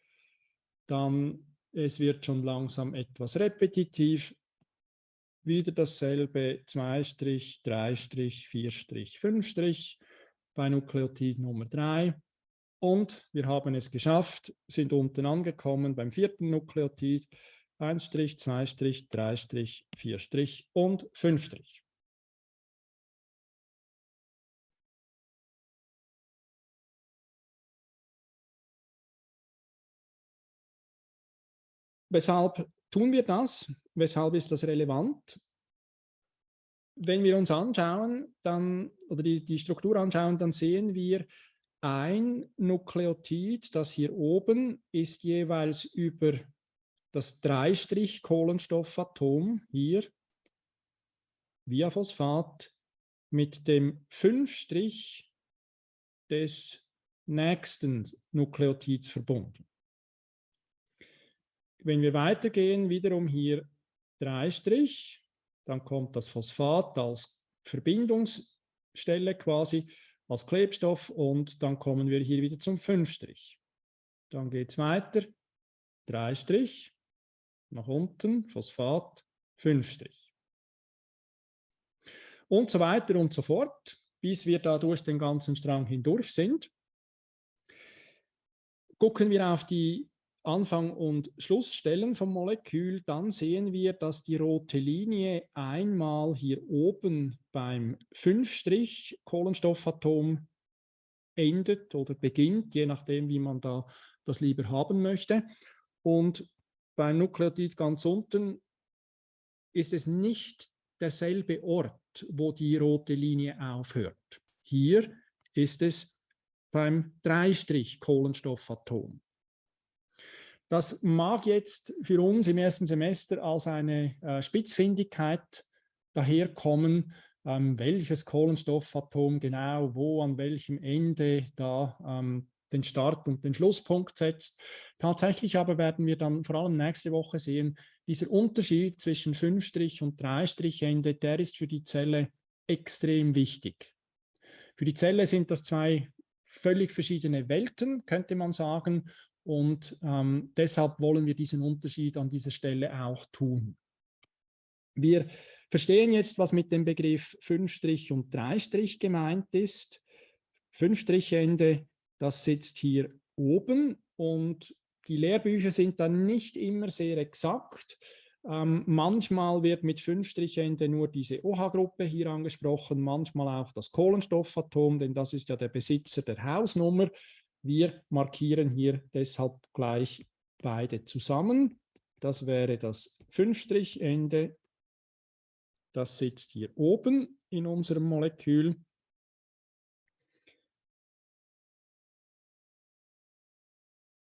Dann es wird schon langsam etwas repetitiv. Wieder dasselbe, 2 Strich, 3 Strich, 4 Strich, 5 Strich bei Nukleotid Nummer 3. Und wir haben es geschafft, sind unten angekommen beim vierten Nukleotid. 1 Strich, 2 Strich, 3 Strich, 4 Strich und 5 Strich. Weshalb tun wir das? Weshalb ist das relevant? Wenn wir uns anschauen, dann, oder die, die Struktur anschauen, dann sehen wir, ein Nukleotid, das hier oben, ist jeweils über das 3-Strich-Kohlenstoffatom hier via Phosphat mit dem 5-Strich des nächsten Nukleotids verbunden. Wenn wir weitergehen, wiederum hier 3 Strich, dann kommt das Phosphat als Verbindungsstelle quasi, als Klebstoff und dann kommen wir hier wieder zum 5 Strich. Dann geht es weiter, 3 Strich, nach unten, Phosphat, 5 Strich. Und so weiter und so fort, bis wir da durch den ganzen Strang hindurch sind. Gucken wir auf die Anfang und Schlussstellen vom Molekül, dann sehen wir, dass die rote Linie einmal hier oben beim 5' Kohlenstoffatom endet oder beginnt, je nachdem, wie man da das lieber haben möchte. Und beim Nukleotid ganz unten ist es nicht derselbe Ort, wo die rote Linie aufhört. Hier ist es beim 3' Kohlenstoffatom. Das mag jetzt für uns im ersten Semester als eine äh, Spitzfindigkeit daherkommen, ähm, welches Kohlenstoffatom genau wo an welchem Ende da ähm, den Start und den Schlusspunkt setzt. Tatsächlich aber werden wir dann vor allem nächste Woche sehen, dieser Unterschied zwischen 5' und 3'-Ende, der ist für die Zelle extrem wichtig. Für die Zelle sind das zwei völlig verschiedene Welten, könnte man sagen. Und ähm, deshalb wollen wir diesen Unterschied an dieser Stelle auch tun. Wir verstehen jetzt, was mit dem Begriff 5' und 3' gemeint ist. 5'-Ende, das sitzt hier oben und die Lehrbücher sind dann nicht immer sehr exakt. Ähm, manchmal wird mit 5'-Ende nur diese OH-Gruppe hier angesprochen, manchmal auch das Kohlenstoffatom, denn das ist ja der Besitzer der Hausnummer. Wir markieren hier deshalb gleich beide zusammen. Das wäre das 5'-Ende. Das sitzt hier oben in unserem Molekül.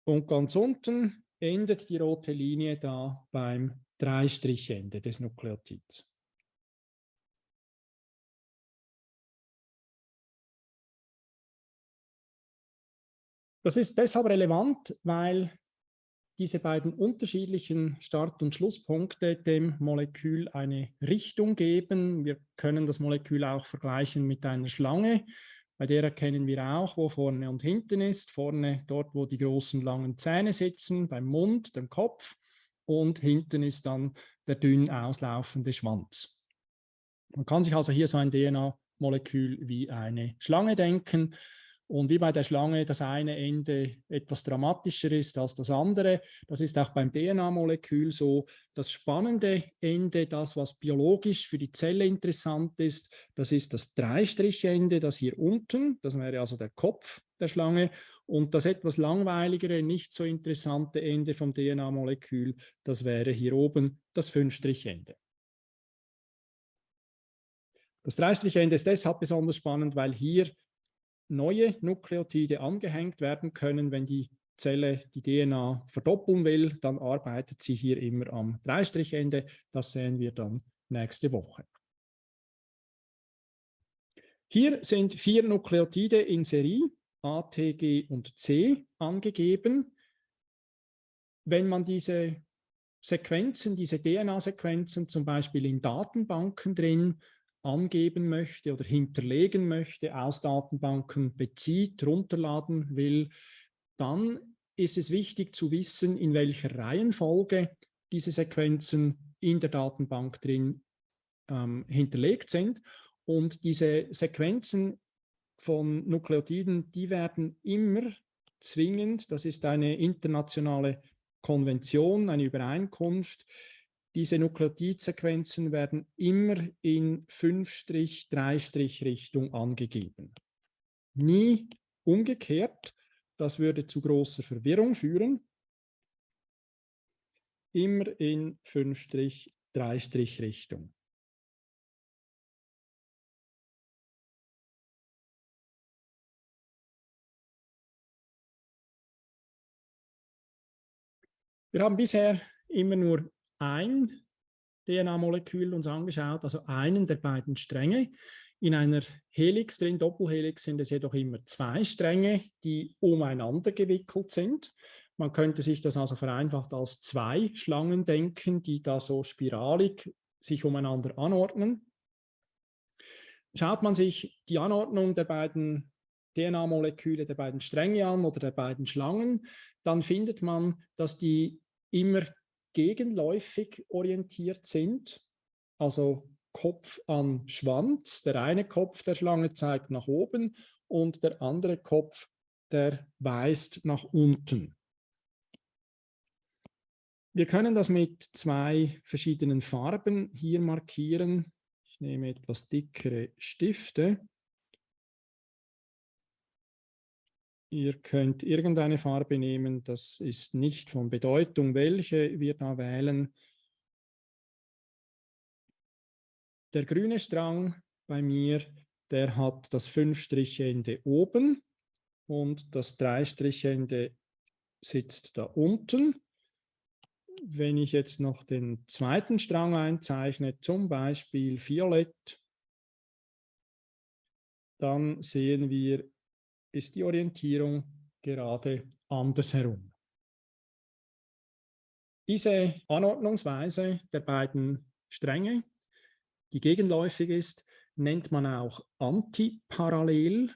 Und ganz unten endet die rote Linie da beim 3'-Ende des Nukleotids. Das ist deshalb relevant, weil diese beiden unterschiedlichen Start- und Schlusspunkte dem Molekül eine Richtung geben. Wir können das Molekül auch vergleichen mit einer Schlange. Bei der erkennen wir auch, wo vorne und hinten ist. Vorne dort, wo die großen langen Zähne sitzen, beim Mund, dem Kopf. Und hinten ist dann der dünn auslaufende Schwanz. Man kann sich also hier so ein DNA-Molekül wie eine Schlange denken. Und wie bei der Schlange das eine Ende etwas dramatischer ist als das andere, das ist auch beim DNA-Molekül so. Das spannende Ende, das was biologisch für die Zelle interessant ist, das ist das Dreistrichende, das hier unten, das wäre also der Kopf der Schlange. Und das etwas langweiligere, nicht so interessante Ende vom DNA-Molekül, das wäre hier oben das Fünfstrichende. Das Dreistrichende ist deshalb besonders spannend, weil hier neue Nukleotide angehängt werden können. Wenn die Zelle die DNA verdoppeln will, dann arbeitet sie hier immer am Dreistrichende. Das sehen wir dann nächste Woche. Hier sind vier Nukleotide in Serie, A, T, G und C, angegeben. Wenn man diese Sequenzen, diese DNA-Sequenzen zum Beispiel in Datenbanken drin angeben möchte oder hinterlegen möchte, aus Datenbanken bezieht, runterladen will, dann ist es wichtig zu wissen, in welcher Reihenfolge diese Sequenzen in der Datenbank drin ähm, hinterlegt sind. Und diese Sequenzen von Nukleotiden, die werden immer zwingend, das ist eine internationale Konvention, eine Übereinkunft, diese Nukleotidsequenzen werden immer in 5-3-Richtung angegeben. Nie umgekehrt, das würde zu großer Verwirrung führen. Immer in 5-3-Richtung. Wir haben bisher immer nur ein DNA-Molekül uns angeschaut, also einen der beiden Stränge. In einer Helix drin, Doppelhelix, sind es jedoch immer zwei Stränge, die umeinander gewickelt sind. Man könnte sich das also vereinfacht als zwei Schlangen denken, die da so spiralig sich umeinander anordnen. Schaut man sich die Anordnung der beiden DNA-Moleküle, der beiden Stränge an oder der beiden Schlangen, dann findet man, dass die immer gegenläufig orientiert sind, also Kopf an Schwanz. Der eine Kopf der Schlange zeigt nach oben und der andere Kopf, der weist nach unten. Wir können das mit zwei verschiedenen Farben hier markieren. Ich nehme etwas dickere Stifte. Ihr könnt irgendeine Farbe nehmen, das ist nicht von Bedeutung, welche wir da wählen. Der grüne Strang bei mir, der hat das Fünf-Striche-Ende oben und das Drei-Striche-Ende sitzt da unten. Wenn ich jetzt noch den zweiten Strang einzeichne, zum Beispiel Violett, dann sehen wir, ist die Orientierung gerade andersherum. Diese Anordnungsweise der beiden Stränge, die gegenläufig ist, nennt man auch antiparallel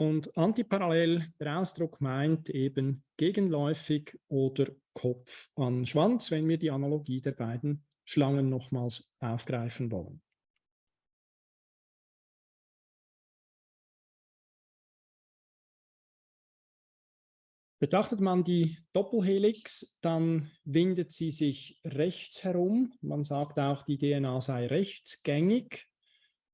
Und antiparallel, der Ausdruck meint eben gegenläufig oder Kopf an Schwanz, wenn wir die Analogie der beiden Schlangen nochmals aufgreifen wollen. Betrachtet man die Doppelhelix, dann windet sie sich rechts herum. Man sagt auch, die DNA sei rechtsgängig.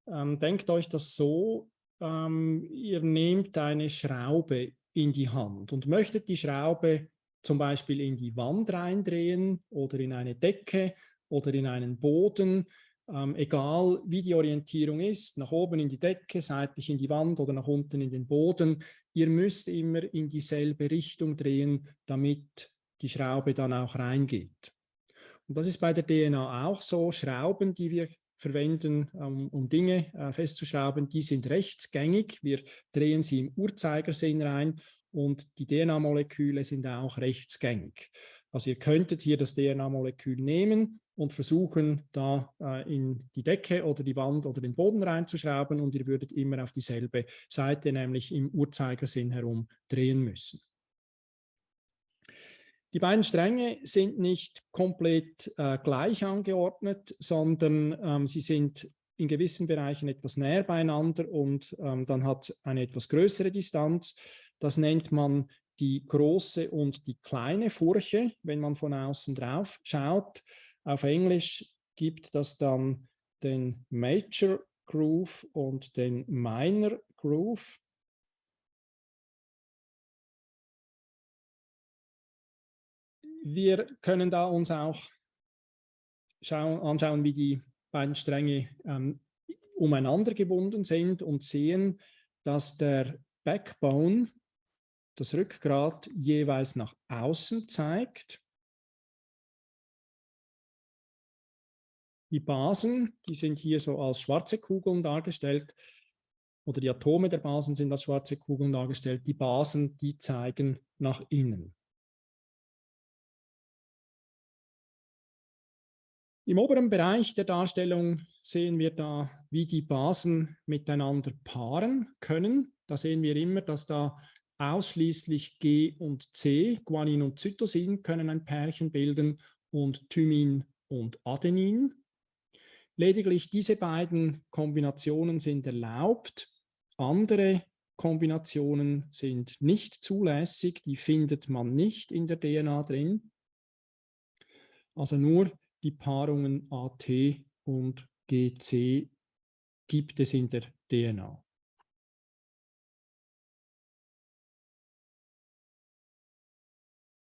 Ähm, denkt euch das so, ähm, ihr nehmt eine Schraube in die Hand und möchtet die Schraube zum Beispiel in die Wand reindrehen oder in eine Decke oder in einen Boden, ähm, egal wie die Orientierung ist, nach oben in die Decke, seitlich in die Wand oder nach unten in den Boden, ihr müsst immer in dieselbe Richtung drehen, damit die Schraube dann auch reingeht. Und das ist bei der DNA auch so. Schrauben, die wir verwenden, um, um Dinge äh, festzuschrauben, die sind rechtsgängig. Wir drehen sie im Uhrzeigersinn rein und die DNA-Moleküle sind auch rechtsgängig. Also ihr könntet hier das DNA-Molekül nehmen und versuchen, da äh, in die Decke oder die Wand oder den Boden reinzuschrauben und ihr würdet immer auf dieselbe Seite, nämlich im Uhrzeigersinn herum drehen müssen. Die beiden Stränge sind nicht komplett äh, gleich angeordnet, sondern ähm, sie sind in gewissen Bereichen etwas näher beieinander und ähm, dann hat eine etwas größere Distanz. Das nennt man die große und die kleine Furche, wenn man von außen drauf schaut. Auf Englisch gibt das dann den Major Groove und den Minor Groove. Wir können da uns auch schauen, anschauen, wie die beiden Stränge ähm, umeinander gebunden sind und sehen, dass der Backbone, das Rückgrat, jeweils nach außen zeigt. Die Basen, die sind hier so als schwarze Kugeln dargestellt, oder die Atome der Basen sind als schwarze Kugeln dargestellt. Die Basen, die zeigen nach innen. Im oberen Bereich der Darstellung sehen wir da, wie die Basen miteinander paaren können. Da sehen wir immer, dass da ausschließlich G und C, Guanin und Cytosin, können ein Pärchen bilden und Thymin und Adenin. Lediglich diese beiden Kombinationen sind erlaubt. Andere Kombinationen sind nicht zulässig, die findet man nicht in der DNA drin. Also nur die Paarungen AT und GC gibt es in der DNA.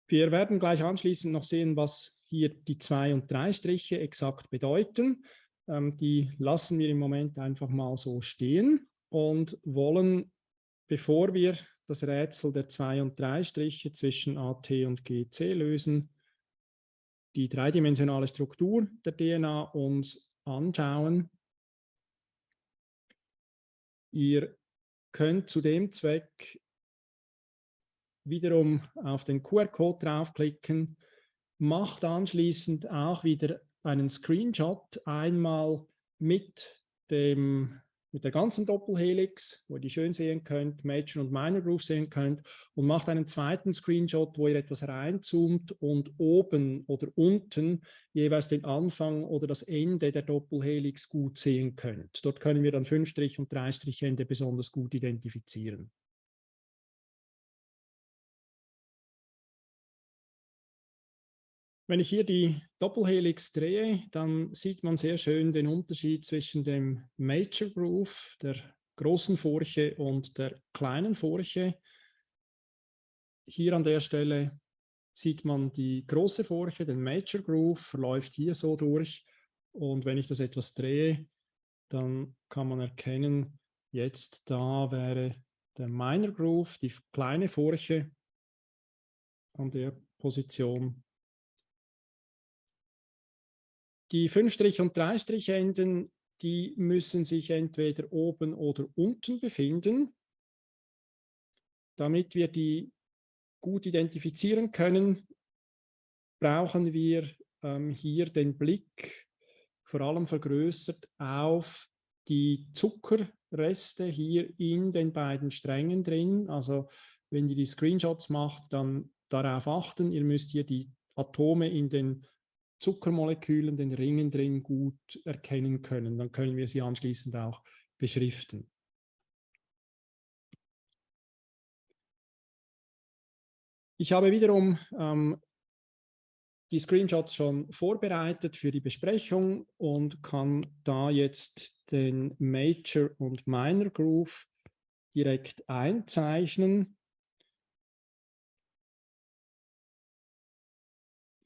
Wir werden gleich anschließend noch sehen, was hier die zwei und drei Striche exakt bedeuten. Ähm, die lassen wir im Moment einfach mal so stehen und wollen, bevor wir das Rätsel der zwei und drei Striche zwischen AT und GC lösen, die dreidimensionale Struktur der DNA uns anschauen. Ihr könnt zu dem Zweck wiederum auf den QR-Code draufklicken, macht anschließend auch wieder einen Screenshot einmal mit dem mit der ganzen Doppelhelix, wo ihr die schön sehen könnt, Major und Minor Groove sehen könnt und macht einen zweiten Screenshot, wo ihr etwas reinzoomt und oben oder unten jeweils den Anfang oder das Ende der Doppelhelix gut sehen könnt. Dort können wir dann 5- und 3-Ende besonders gut identifizieren. Wenn ich hier die Doppelhelix drehe, dann sieht man sehr schön den Unterschied zwischen dem Major Groove, der großen Furche und der kleinen Furche. Hier an der Stelle sieht man die große Furche, den Major Groove, verläuft hier so durch. Und wenn ich das etwas drehe, dann kann man erkennen, jetzt da wäre der Minor Groove, die kleine Furche an der Position die 5- und 3-Enden, die müssen sich entweder oben oder unten befinden. Damit wir die gut identifizieren können, brauchen wir ähm, hier den Blick vor allem vergrößert auf die Zuckerreste hier in den beiden Strängen drin. Also wenn ihr die Screenshots macht, dann darauf achten, ihr müsst hier die Atome in den Zuckermolekülen, den Ringen drin gut erkennen können. Dann können wir sie anschließend auch beschriften. Ich habe wiederum ähm, die Screenshots schon vorbereitet für die Besprechung und kann da jetzt den Major und Minor Groove direkt einzeichnen.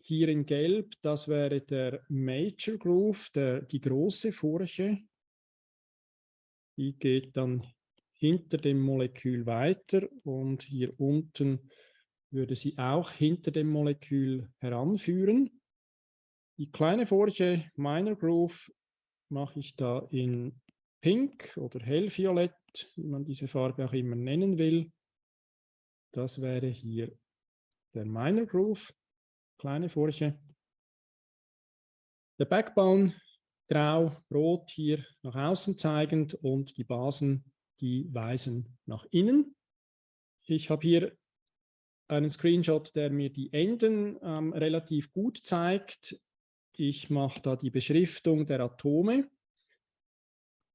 Hier in Gelb, das wäre der Major Groove, der, die große Furche. Die geht dann hinter dem Molekül weiter und hier unten würde sie auch hinter dem Molekül heranführen. Die kleine Furche, Minor Groove, mache ich da in Pink oder Hellviolett, wie man diese Farbe auch immer nennen will. Das wäre hier der Minor Groove kleine Furche. Der Backbone grau, rot hier nach außen zeigend und die Basen, die weisen nach innen. Ich habe hier einen Screenshot, der mir die Enden ähm, relativ gut zeigt. Ich mache da die Beschriftung der Atome.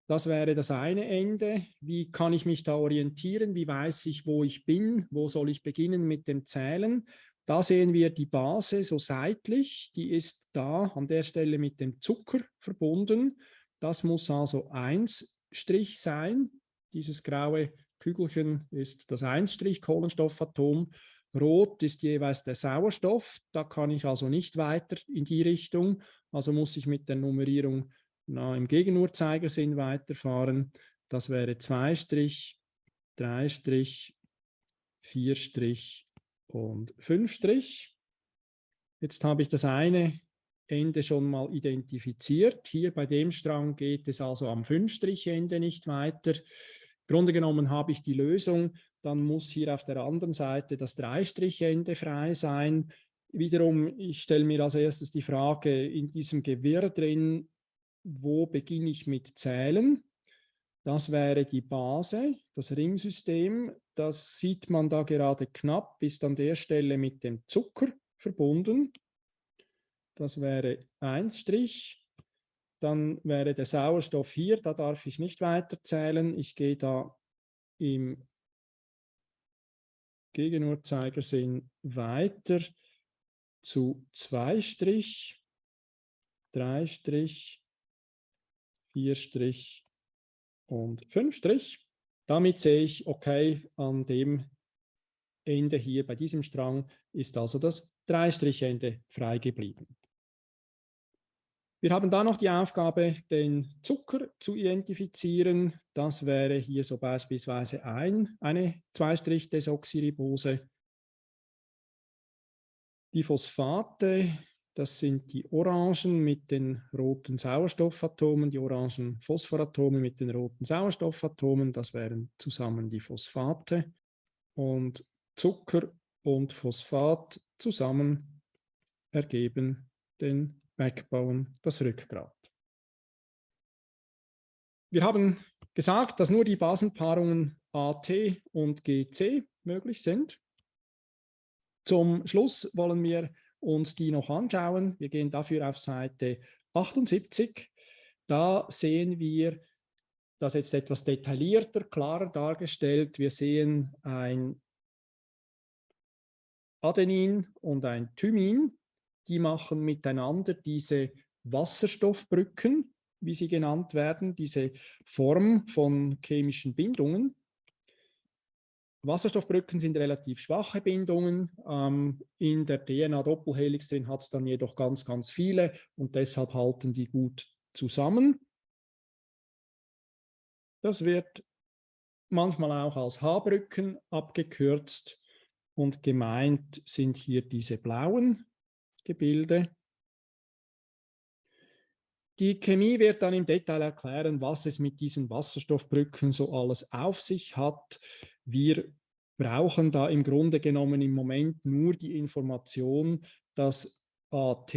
Das wäre das eine Ende. Wie kann ich mich da orientieren? Wie weiß ich, wo ich bin? Wo soll ich beginnen mit dem Zählen? Da sehen wir die Base so seitlich, die ist da an der Stelle mit dem Zucker verbunden. Das muss also 1 Strich sein. Dieses graue Kügelchen ist das 1 Strich Kohlenstoffatom. Rot ist jeweils der Sauerstoff. Da kann ich also nicht weiter in die Richtung. Also muss ich mit der Nummerierung na, im Gegenuhrzeigersinn weiterfahren. Das wäre 2 Strich, 3 Strich, 4 Strich, und 5 Strich. Jetzt habe ich das eine Ende schon mal identifiziert. Hier bei dem Strang geht es also am 5-Strich-Ende nicht weiter. Im Grunde genommen habe ich die Lösung, dann muss hier auf der anderen Seite das 3-Strich-Ende frei sein. Wiederum, ich stelle mir als erstes die Frage in diesem Gewirr drin, wo beginne ich mit Zählen? Das wäre die Base, das Ringsystem. Das sieht man da gerade knapp, ist an der Stelle mit dem Zucker verbunden. Das wäre 1 Strich. Dann wäre der Sauerstoff hier, da darf ich nicht weiter zählen. Ich gehe da im Gegenuhrzeigersinn weiter zu 2 Strich, 3 Strich, 4 Strich, und 5 Strich. Damit sehe ich, okay, an dem Ende hier bei diesem Strang ist also das 3-Strich-Ende frei geblieben. Wir haben da noch die Aufgabe, den Zucker zu identifizieren. Das wäre hier so beispielsweise ein, eine 2-Strich-Desoxyribose. Die Phosphate das sind die Orangen mit den roten Sauerstoffatomen, die orangen Phosphoratome mit den roten Sauerstoffatomen. Das wären zusammen die Phosphate. Und Zucker und Phosphat zusammen ergeben den Backbone, das Rückgrat. Wir haben gesagt, dass nur die Basenpaarungen AT und GC möglich sind. Zum Schluss wollen wir uns die noch anschauen. Wir gehen dafür auf Seite 78. Da sehen wir das jetzt etwas detaillierter, klarer dargestellt. Wir sehen ein Adenin und ein Thymin. Die machen miteinander diese Wasserstoffbrücken, wie sie genannt werden, diese Form von chemischen Bindungen. Wasserstoffbrücken sind relativ schwache Bindungen. Ähm, in der DNA-Doppelhelix drin hat es dann jedoch ganz, ganz viele und deshalb halten die gut zusammen. Das wird manchmal auch als H-Brücken abgekürzt und gemeint sind hier diese blauen Gebilde. Die Chemie wird dann im Detail erklären, was es mit diesen Wasserstoffbrücken so alles auf sich hat. Wir brauchen da im Grunde genommen im Moment nur die Information, dass AT,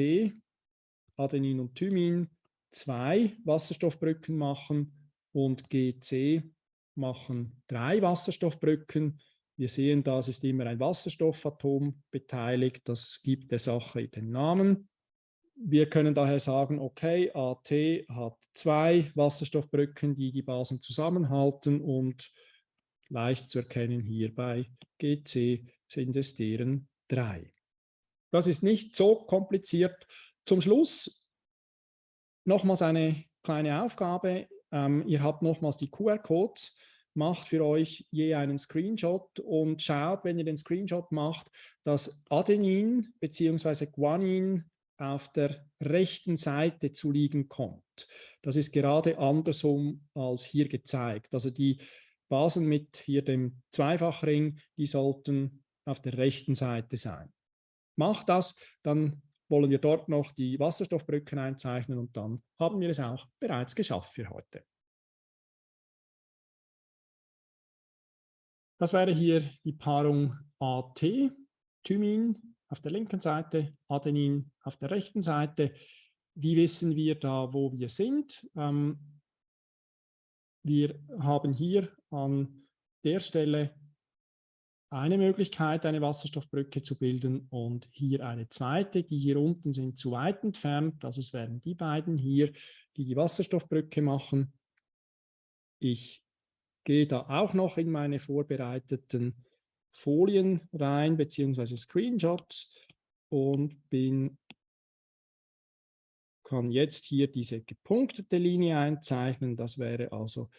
Adenin und Thymin, zwei Wasserstoffbrücken machen und GC machen drei Wasserstoffbrücken. Wir sehen, da ist immer ein Wasserstoffatom beteiligt. Das gibt der Sache den Namen. Wir können daher sagen, okay, AT hat zwei Wasserstoffbrücken, die die Basen zusammenhalten und leicht zu erkennen hier bei GC sind es deren drei. Das ist nicht so kompliziert. Zum Schluss nochmals eine kleine Aufgabe. Ähm, ihr habt nochmals die QR-Codes, macht für euch je einen Screenshot und schaut, wenn ihr den Screenshot macht, dass Adenin bzw. Guanin auf der rechten Seite zu liegen kommt. Das ist gerade andersrum als hier gezeigt. Also die Basen mit hier dem Zweifachring, die sollten auf der rechten Seite sein. Macht das, dann wollen wir dort noch die Wasserstoffbrücken einzeichnen und dann haben wir es auch bereits geschafft für heute. Das wäre hier die Paarung AT, Thymin auf der linken Seite, Adenin auf der rechten Seite. Wie wissen wir da, wo wir sind? Ähm, wir haben hier an der Stelle eine Möglichkeit, eine Wasserstoffbrücke zu bilden und hier eine zweite. Die hier unten sind zu weit entfernt, also es wären die beiden hier, die die Wasserstoffbrücke machen. Ich gehe da auch noch in meine vorbereiteten Folien rein, beziehungsweise Screenshots und bin, kann jetzt hier diese gepunktete Linie einzeichnen. Das wäre also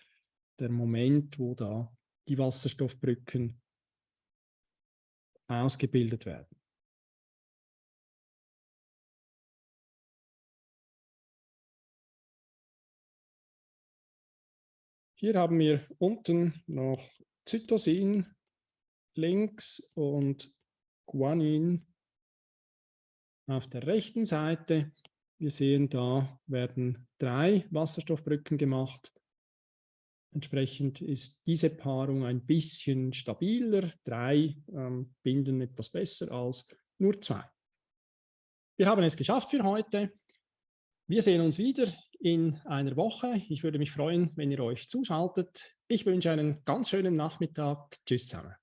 der Moment, wo da die Wasserstoffbrücken ausgebildet werden. Hier haben wir unten noch Zytosin links und Guanin auf der rechten Seite. Wir sehen, da werden drei Wasserstoffbrücken gemacht. Entsprechend ist diese Paarung ein bisschen stabiler. Drei ähm, binden etwas besser als nur zwei. Wir haben es geschafft für heute. Wir sehen uns wieder in einer Woche. Ich würde mich freuen, wenn ihr euch zuschaltet. Ich wünsche einen ganz schönen Nachmittag. Tschüss zusammen.